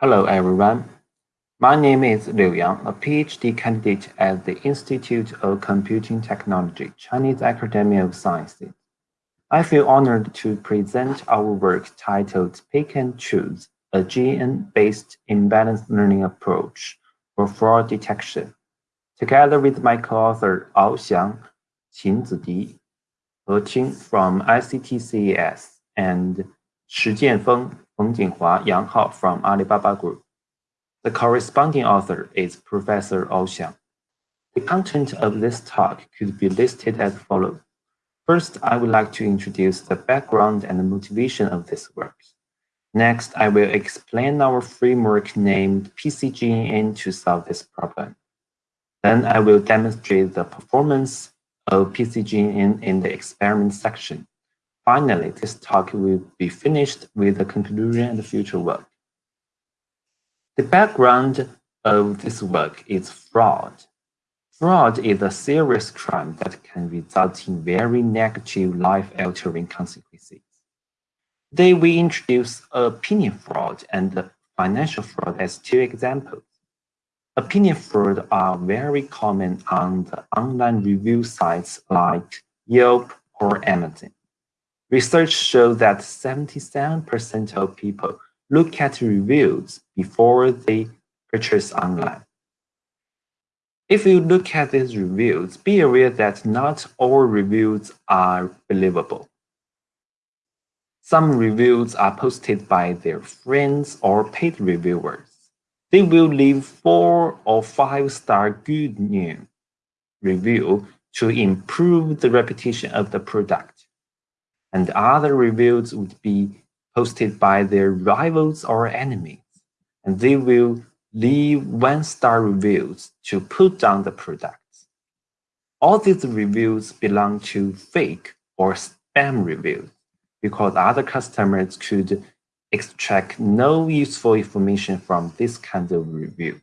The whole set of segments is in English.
Hello, everyone. My name is Liu Yang, a PhD candidate at the Institute of Computing Technology, Chinese Academy of Sciences. I feel honored to present our work titled Pick and Choose, a GN-based imbalanced learning approach for fraud detection, together with my co-author Ao Xiang, Qin Zidi, He Qing from ICT-CAS, and Shi Jianfeng, Feng Jinghua, Yang Hao from Alibaba Group. The corresponding author is Professor Ao Xiang. The content of this talk could be listed as follows. First, I would like to introduce the background and the motivation of this work. Next, I will explain our framework named PCGN to solve this problem. Then I will demonstrate the performance of PCGN in the experiment section. Finally, this talk will be finished with the conclusion and the future work. The background of this work is fraud. Fraud is a serious crime that can result in very negative life-altering consequences. Today, we introduce opinion fraud and financial fraud as two examples. Opinion fraud are very common on the online review sites like Yelp or Amazon. Research shows that 77% of people look at reviews before they purchase online. If you look at these reviews, be aware that not all reviews are believable. Some reviews are posted by their friends or paid reviewers. They will leave four or five star good news review to improve the reputation of the product. And other reviews would be posted by their rivals or enemies, and they will leave one-star reviews to put down the products. All these reviews belong to fake or spam reviews because other customers could extract no useful information from this kind of review.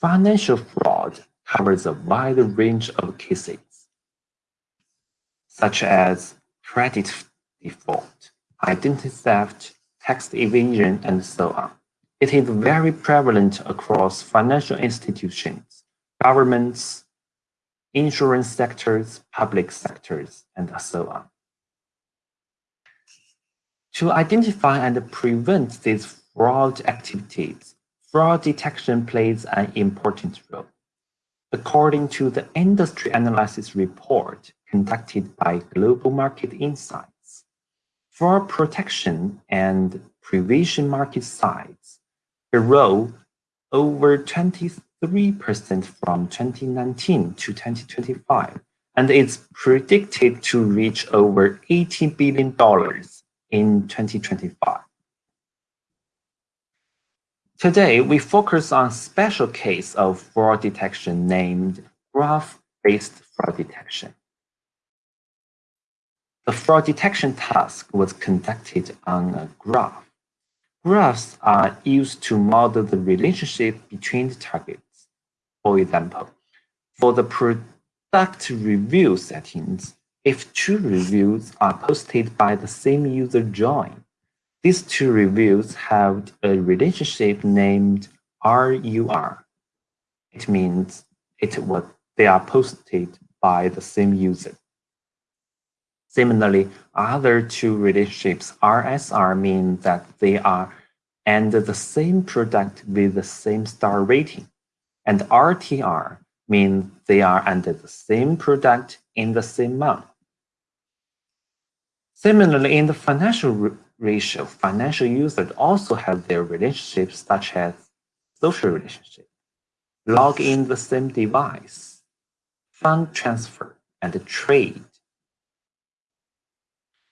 Financial fraud covers a wide range of cases, such as credit default, identity theft, tax evasion, and so on. It is very prevalent across financial institutions, governments, insurance sectors, public sectors, and so on. To identify and prevent these fraud activities, fraud detection plays an important role. According to the industry analysis report conducted by Global Market Insights. for protection and prevention market size, grew over 23% from 2019 to 2025, and it's predicted to reach over $80 billion in 2025. Today, we focus on a special case of fraud detection named graph-based fraud detection. The fraud detection task was conducted on a graph. Graphs are used to model the relationship between the targets. For example, for the product review settings, if two reviews are posted by the same user join, these two reviews have a relationship named RUR. It means it was, they are posted by the same user. Similarly, other two relationships, RSR, mean that they are under the same product with the same star rating, and RTR means they are under the same product in the same month. Similarly, in the financial ratio, financial users also have their relationships such as social relationship, log in the same device, fund transfer, and trade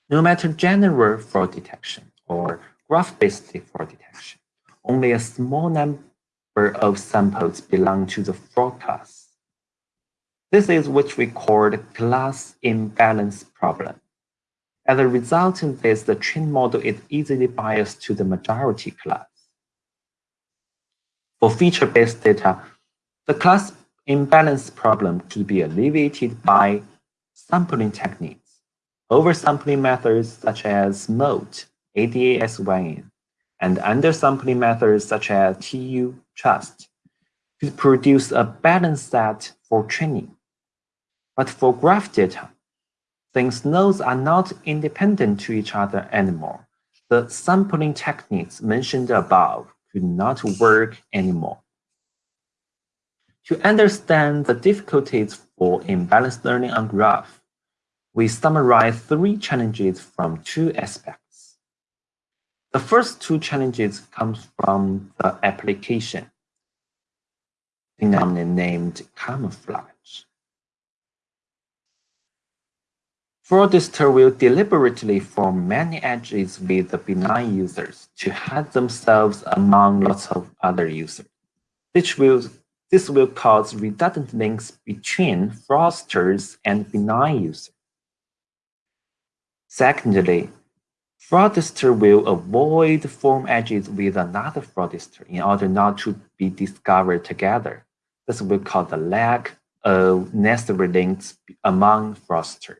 no matter general fraud detection or graph-based fraud detection, only a small number of samples belong to the fraud class. This is what we call the class imbalance problem. As a result of this, the trained model is easily biased to the majority class. For feature-based data, the class imbalance problem could be alleviated by sampling techniques oversampling methods such as SMOTE, ADASYN, and undersampling methods such as TU trust to produce a balanced set for training. But for graph data, since nodes are not independent to each other anymore, the sampling techniques mentioned above could not work anymore. To understand the difficulties for imbalanced learning on graph, we summarize three challenges from two aspects. The first two challenges come from the application, phenomenon named camouflage. Fraudster will deliberately form many edges with the benign users to hide themselves among lots of other users. This will, this will cause redundant links between fraudsters and benign users. Secondly, fraudster will avoid form edges with another fraudster in order not to be discovered together. This will cause the lack of necessary links among fraudsters.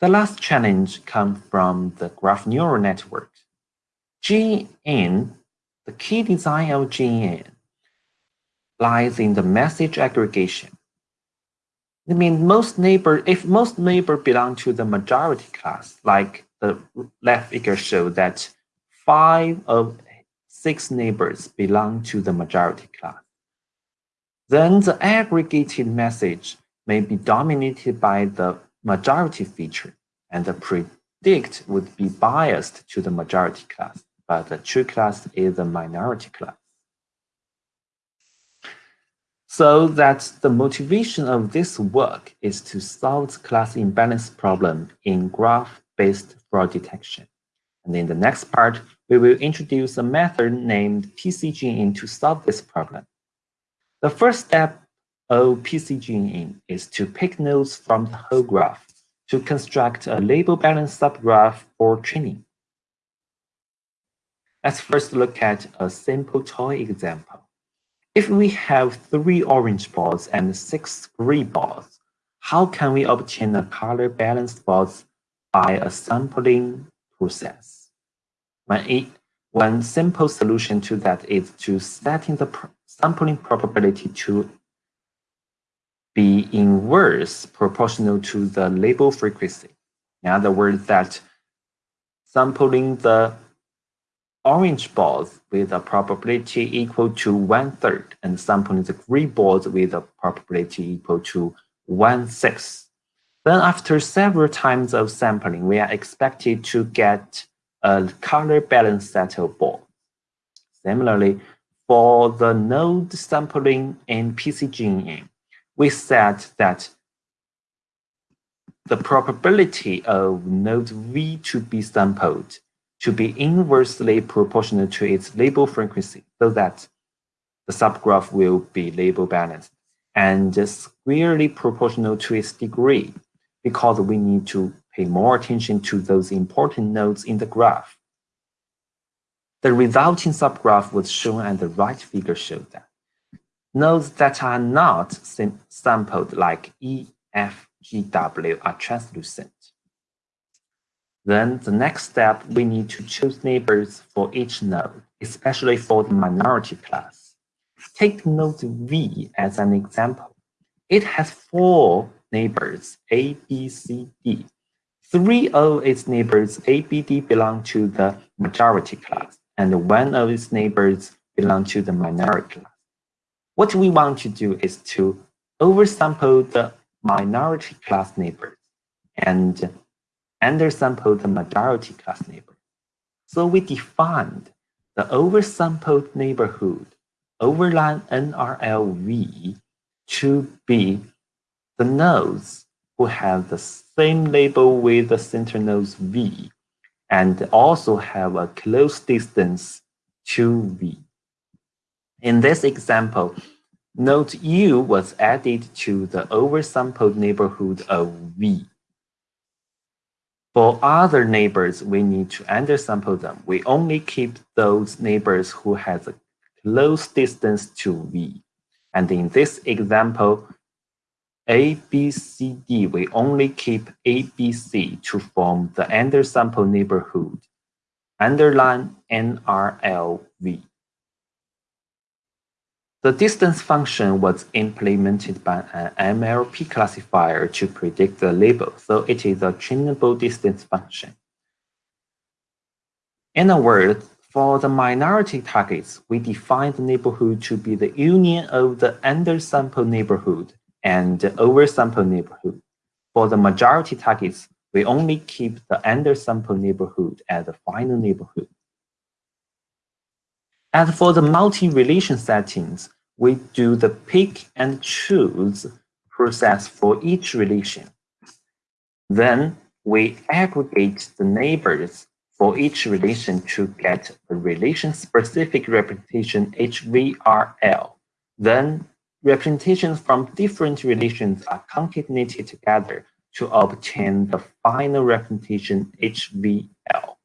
The last challenge comes from the graph neural network. GNN, the key design of GNN, lies in the message aggregation. I mean, most neighbor, if most neighbor belong to the majority class, like the left figure show that five of six neighbors belong to the majority class, then the aggregated message may be dominated by the majority feature, and the predict would be biased to the majority class, but the true class is the minority class. So that the motivation of this work is to solve class imbalance problem in graph-based fraud detection. And in the next part, we will introduce a method named PCGN to solve this problem. The first step of PCGN is to pick nodes from the whole graph to construct a label balance subgraph for training. Let's first look at a simple toy example. If we have three orange balls and six green balls, how can we obtain a color balanced balls by a sampling process? One, one simple solution to that is to setting the sampling probability to be inverse proportional to the label frequency. In other words, that sampling the orange balls with a probability equal to one third and sampling the green balls with a probability equal to one sixth. Then after several times of sampling, we are expected to get a color balanced set of balls. Similarly, for the node sampling in PCGN, we said that the probability of node V to be sampled to be inversely proportional to its label frequency so that the subgraph will be label balanced and squarely proportional to its degree because we need to pay more attention to those important nodes in the graph. The resulting subgraph was shown and the right figure showed that. Nodes that are not sampled like E, F, G, W are translucent. Then the next step, we need to choose neighbors for each node, especially for the minority class. Take node V as an example. It has four neighbors, A, B, C, D. Three of its neighbors, A, B, D, belong to the majority class, and one of its neighbors belong to the minority class. What we want to do is to oversample the minority class neighbors and undersample the majority class neighbor. So we defined the oversampled neighborhood overline NRLV to be the nodes who have the same label with the center nodes V and also have a close distance to V. In this example, node U was added to the oversampled neighborhood of V. For other neighbors, we need to undersample them. We only keep those neighbors who has a close distance to V. And in this example, A, B, C, D, we only keep A, B, C to form the undersample neighborhood. underline NRLV. The distance function was implemented by an MLP classifier to predict the label, so it is a trainable distance function. In a word, for the minority targets, we define the neighborhood to be the union of the undersample neighborhood and the oversample neighborhood. For the majority targets, we only keep the undersample neighborhood as the final neighborhood. As for the multi-relation settings, we do the pick and choose process for each relation. Then we aggregate the neighbors for each relation to get a relation-specific representation HVRL. Then representations from different relations are concatenated together to obtain the final representation HVL.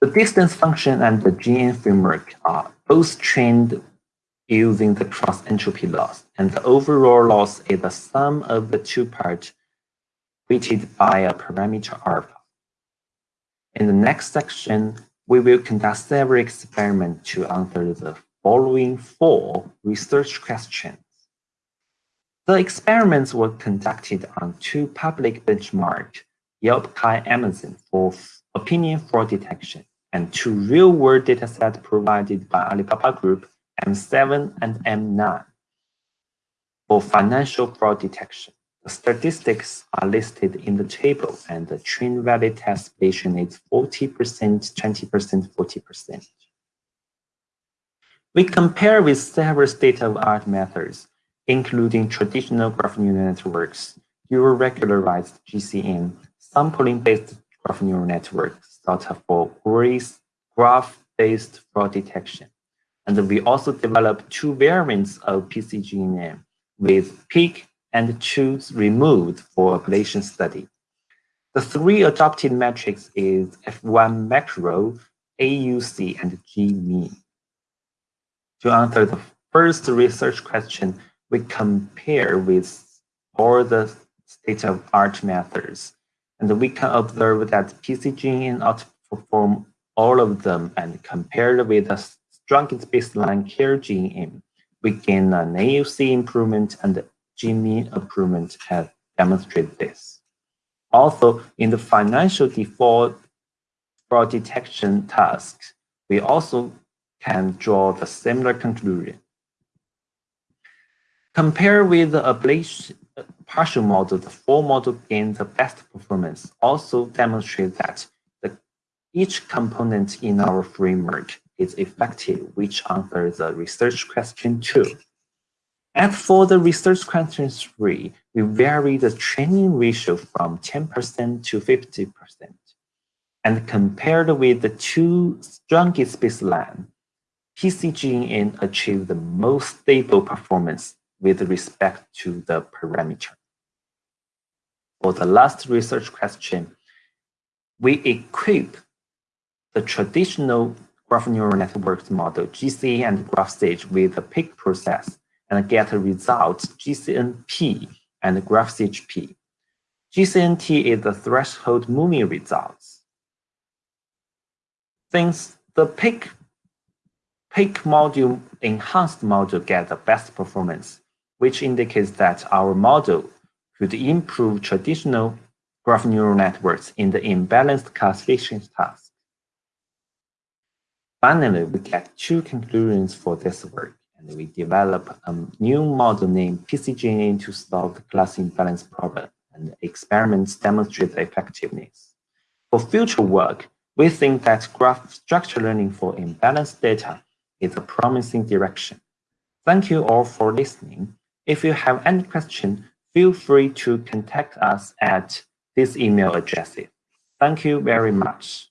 The distance function and the GN framework are both trained using the cross-entropy loss, and the overall loss is the sum of the two parts weighted by a parameter alpha. In the next section, we will conduct several experiments to answer the following four research questions. The experiments were conducted on two public benchmarks, Yelp Chi Amazon for opinion fraud detection and two real-world datasets provided by Alibaba Group M7 and M9 for financial fraud detection. The statistics are listed in the table and the train valid test patient is 40%, 20%, 40%. We compare with several state-of-art methods, including traditional graph neural networks, neural-regularized GCN, sampling-based graph neural networks, such for graph-based fraud detection. And we also developed two variants of PCGNN with peak and choose removed for ablation study. The three adopted metrics is F1 macro, AUC, and G mean. To answer the first research question, we compare with all the state-of-art methods, and we can observe that PCGN outperform all of them and compared with the strongest baseline CARE-GNN, we gain an AUC improvement and G-mean improvement have demonstrated this. Also, in the financial default fraud detection tasks, we also can draw the similar conclusion. Compare with the ablation partial model, the full model gains the best performance. Also demonstrate that the, each component in our framework is effective, which answers the research question two. As for the research question three, we vary the training ratio from 10% to 50%. And compared with the two strongest baseline, PCGN achieved the most stable performance with respect to the parameter. For the last research question, we equip the traditional graph neural networks model GCN and GraphSage with the pick process and get a result GCNP and GraphSageP. GCNT is the threshold moving results. Since the pick pick module enhanced module get the best performance, which indicates that our model could improve traditional graph neural networks in the imbalanced classification task. Finally, we get two conclusions for this work, and we develop a new model named PCGNN to solve the class imbalance problem, and experiments demonstrate the effectiveness. For future work, we think that graph structure learning for imbalanced data is a promising direction. Thank you all for listening. If you have any question, feel free to contact us at this email address. Thank you very much.